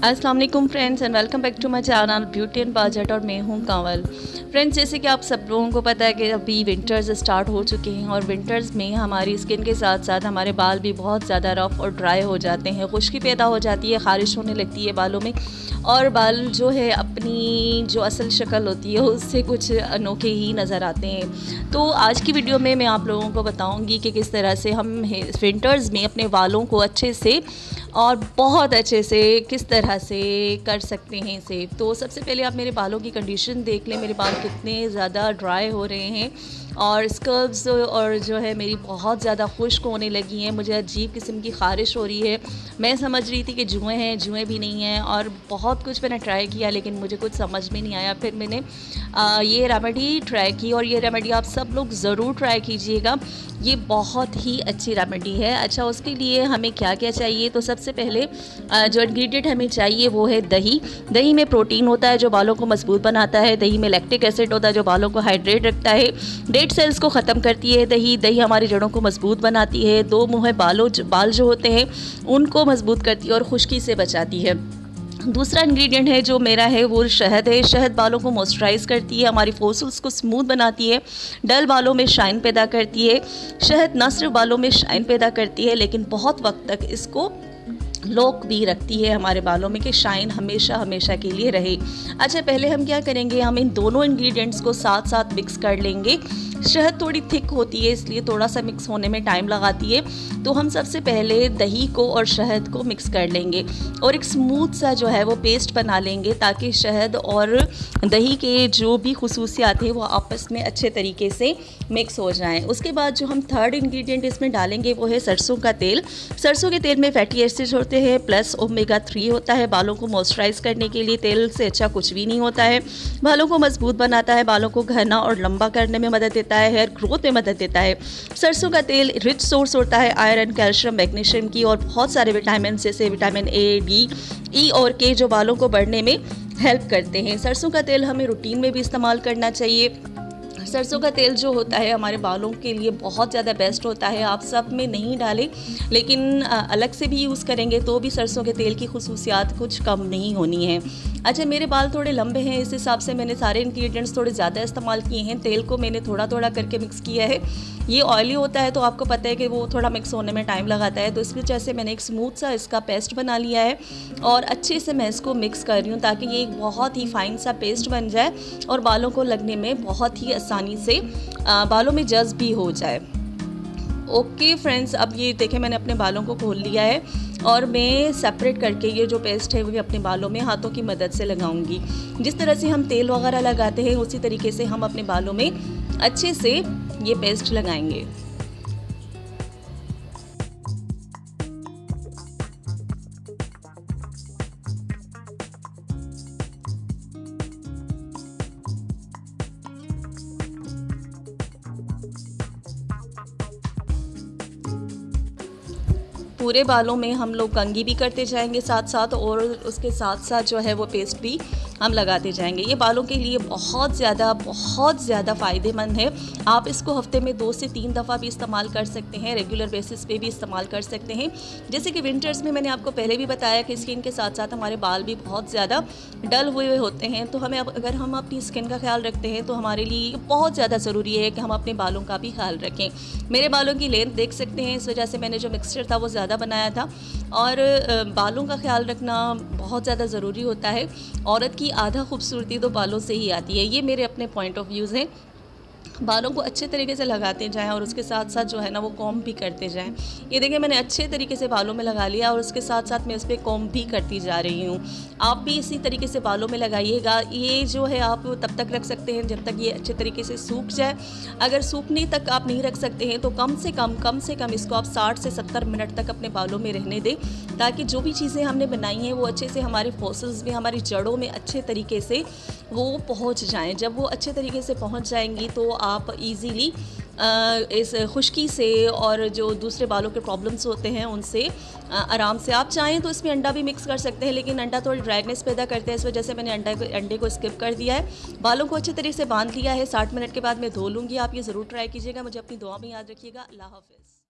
السلام علیکم friends and welcome back to my channel beauty and budget اور میں ہوں کانول فرینڈس جیسے کہ آپ سب لوگوں کو پتہ ہے کہ ابھی ونٹرز سٹارٹ ہو چکے ہیں اور ونٹرز میں ہماری اسکن کے ساتھ ساتھ ہمارے بال بھی بہت زیادہ رف اور ڈرائی ہو جاتے ہیں، خشکی پیدا ہو جاتی ہے، خارش ہونے لگتی ہے بالوں میں۔ اور بال جو ہے اپنی جو اصل شکل ہوتی ہے، اس سے کچھ انوکھے ہی نظر آتے ہیں۔ تو آج کی ویڈیو میں میں آپ لوگوں کو بتاؤں گی کہ کس طرح سے ہم ونٹرز میں اپنے بالوں کو اچھے سے اور بہت اچھے سے کس طرح سے کر سکتے ہیں سیو تو سب سے پہلے آپ میرے بالوں کی کنڈیشن دیکھ لیں۔ میرے بال کتنے زیادہ ڈرائی ہو رہے ہیں اور اسکربز اور جو ہے میری بہت زیادہ خشک ہونے لگی ہیں۔ مجھے عجیب قسم کی خارش ہو رہی ہے۔ میں سمجھ رہی تھی کہ جوئیں ہیں، جوئیں بھی نہیں ہیں اور بہت کچھ میں نے ٹرائی کیا لیکن مجھے کچھ سمجھ میں نہیں آیا۔ پھر میں نے یہ ریمیڈی ٹرائی کی اور یہ ریمیڈی آپ سب لوگ ضرور ٹرائی کیجیے گا۔ یہ بہت ہی اچھی ریمیڈی ہے۔ اچھا اس کے لیے ہمیں کیا کیا چاہیے؟ تو سب سے پہلے جو انگریڈینٹ ہمیں چاہیے وہ ہے دہی۔ دہی میں پروٹین ہوتا ہے جو بالوں کو مضبوط بناتا ہے۔ دہی میں لیکٹک ایسڈ ہوتا ہے جو بالوں کو ہائیڈریٹ رکھتا ہے۔ ڈیڈ سیلس کو ختم کرتی ہے دہی۔ دہی ہماری جڑوں کو مضبوط بناتی ہے۔ دو منہ بالوں بال جو ہوتے ہیں، ان کو مضبوط کرتی ہے اور خشکی سے بچاتی ہے۔ دوسرا انگریڈینٹ ہے جو میرا ہے، وہ شہد ہے۔ شہد بالوں کو موئسچرائز کرتی ہے، ہماری فوسلس کو سموتھ بناتی ہے۔ ڈل بالوں میں شائن پیدا کرتی ہے۔ شہد نہ صرف بالوں میں شائن پیدا کرتی ہے، لیکن بہت وقت تک اس کو لوک بھی رکھتی ہے ہمارے بالوں میں کہ شائن ہمیشہ ہمیشہ کے لیے رہے۔ اچھا پہلے ہم کیا کریں گے؟ ہم ان دونوں انگریڈینٹس کو ساتھ ساتھ مکس کر لیں گے۔ شہد تھوڑی تھک ہوتی ہے، اس لیے تھوڑا سا مکس ہونے میں ٹائم لگاتی ہے۔ تو ہم سب سے پہلے دہی کو اور شہد کو مکس کر لیں گے۔ اور ایک سموتھ سا جو ہے وہ پیسٹ بنا لیں گے تاکہ شہد اور دہی کے جو بھی خصوصیات ہیں وہ آپس میں اچھے طریقے سے مکس ہو جائیں۔ اس کے بعد جو ہم تھرڈ انگریڈینٹ اس میں ڈالیں گے وہ ہے سرسوں کا تیل۔ سرسوں کے تیل میں فیٹی ایسڈ ہوتے ہیں پلس اومیگا تھری ہوتا ہے۔ بالوں کو موئسچرائز کرنے کے لیے تیل سے اچھا کچھ بھی نہیں ہوتا ہے۔ بالوں کو مضبوط بناتا ہے، بالوں کو گھنا اور لمبا کرنے میں مدد دیتا ہے، ہیئر گروتھ میں مدد دیتا ہے۔ سرسوں کا تیل رچ سورس ہوتا ہے، آئرن، کیلشیم، میگنیشیم کی اور بہت سارے وٹامنس جیسے وٹامن اے ڈی ای اور کے جو بالوں کو بڑھنے میں ہیلپ کرتے ہیں۔ سرسوں کا تیل ہمیں روٹین میں بھی استعمال کرنا چاہیے۔ سرسوں کا تیل جو ہوتا ہے ہمارے بالوں کے لیے بہت زیادہ بیسٹ ہوتا ہے، آپ سب میں نہیں ڈالیں۔ لیکن الگ سے بھی یوز کریں گے تو بھی سرسوں کے تیل کی خصوصیات کچھ کم نہیں ہونی ہے اچھا میرے بال تھوڑے لمبے ہیں، اس حساب سے میں نے سارے انگریڈینٹس تھوڑے زیادہ استعمال کیے ہیں۔ تیل کو میں نے تھوڑا تھوڑا کر کے مکس کیا ہے۔ یہ آئلی ہوتا ہے تو آپ کو پتہ ہے کہ وہ تھوڑا مکس ہونے میں ٹائم لگاتا ہے۔ تو اس وجہ سے میں نے ایک اسموتھ سا اس کا پیسٹ بنا لیا ہے۔ اور اچھے سے میں اس کو مکس کر رہی ہوں تاکہ یہ ایک بہت ہی فائن سا پیسٹ بن جائے اور بالوں کو لگنے میں بہت ہی آسان آسانی سے بالوں میں جذب بھی ہو جائے۔ اوکے فرینڈز اب یہ دیکھیں میں نے اپنے بالوں کو کھول لیا ہے اور میں سپریٹ کر کے یہ جو پیسٹ ہے وہ اپنے بالوں میں ہاتھوں کی مدد سے لگاؤں گی۔ جس طرح سے ہم تیل وغیرہ لگاتے ہیں، اسی طریقے سے ہم اپنے بالوں میں اچھے سے یہ پیسٹ لگائیں گے۔ پورے بالوں میں ہم لوگ کنگھی بھی کرتے جائیں گے ساتھ ساتھ اور اس کے ساتھ ساتھ جو ہے وہ پیسٹ بھی ہم لگاتے جائیں گے۔ یہ بالوں کے لیے بہت زیادہ بہت زیادہ فائدہ مند ہے۔ آپ اس کو ہفتے میں دو سے تین دفعہ بھی استعمال کر سکتے ہیں ریگولر بیسس پہ بھی استعمال کر سکتے ہیں۔ جیسے کہ ونٹرز میں میں نے آپ کو پہلے بھی بتایا کہ اسکن کے ساتھ ساتھ ہمارے بال بھی بہت زیادہ ڈل ہوئے ہوئے ہوتے ہیں۔ تو ہمیں اگر ہم اپنی اسکن کا خیال رکھتے ہیں تو ہمارے لیے یہ بہت زیادہ ضروری ہے کہ ہم اپنے بالوں کا بھی خیال رکھیں۔ میرے بالوں کی لینتھ دیکھ سکتے ہیں، اس وجہ سے میں نے جو مکسچر تھا وہ زیادہ زیادہ بنایا تھا اور بالوں کا خیال رکھنا بہت زیادہ ضروری ہوتا ہے۔ عورت کی آدھا خوبصورتی تو بالوں سے ہی آتی ہے، یہ میرے اپنے پوائنٹ آف ویوز ہیں۔ بالوں کو اچھے طریقے سے لگاتے جائیں اور اس کے ساتھ ساتھ جو ہے نا وہ کوم بھی کرتے جائیں۔ یہ دیکھیں میں نے اچھے طریقے سے بالوں میں لگا لیا اور اس کے ساتھ ساتھ میں اس پہ کوم بھی کرتی جا رہی ہوں۔ آپ بھی اسی طریقے سے بالوں میں لگائیے گا۔ یہ جو ہے آپ تب تک رکھ سکتے ہیں جب تک یہ اچھے طریقے سے سوکھ جائے۔ اگر سوکھنے تک آپ نہیں رکھ سکتے ہیں تو کم سے کم کم سے کم اس کو آپ ساٹھ سے ستر منٹ تک اپنے بالوں میں رہنے دیں تاکہ جو بھی چیزیں ہم نے بنائی ہیں وہ اچھے سے ہمارے فوسلز میں، ہماری جڑوں میں اچھے طریقے سے وہ پہنچ جائیں۔ جب وہ اچھے طریقے سے پہنچ جائیں گی تو آپ آپ ایزیلی اس خشکی سے اور جو دوسرے بالوں کے پرابلمس ہوتے ہیں، ان سے آرام سے آپ چاہیں تو اس میں انڈا بھی مکس کر سکتے ہیں، لیکن انڈا تھوڑی ڈرائیگنیس پیدا کرتے ہیں اس وجہ سے میں نے انڈا انڈے کو اسکپ کر دیا ہے۔ بالوں کو اچھے طریقے سے باندھ لیا ہے، ساٹھ منٹ کے بعد میں دھو لوں گی، آپ یہ ضرور ٹرائی کیجیے گا، مجھے اپنی دعا میں یاد رکھیے گا۔ اللہ حافظ۔